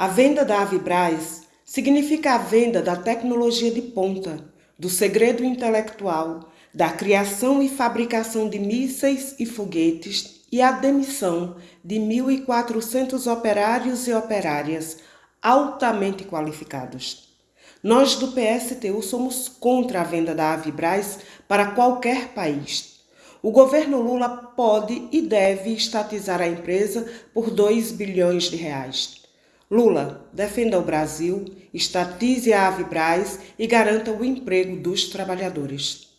A venda da Avibraz significa a venda da tecnologia de ponta, do segredo intelectual, da criação e fabricação de mísseis e foguetes e a demissão de 1.400 operários e operárias altamente qualificados. Nós do PSTU somos contra a venda da Avibraz para qualquer país. O governo Lula pode e deve estatizar a empresa por 2 bilhões de reais. Lula, defenda o Brasil, estatize a Avibraz e garanta o emprego dos trabalhadores.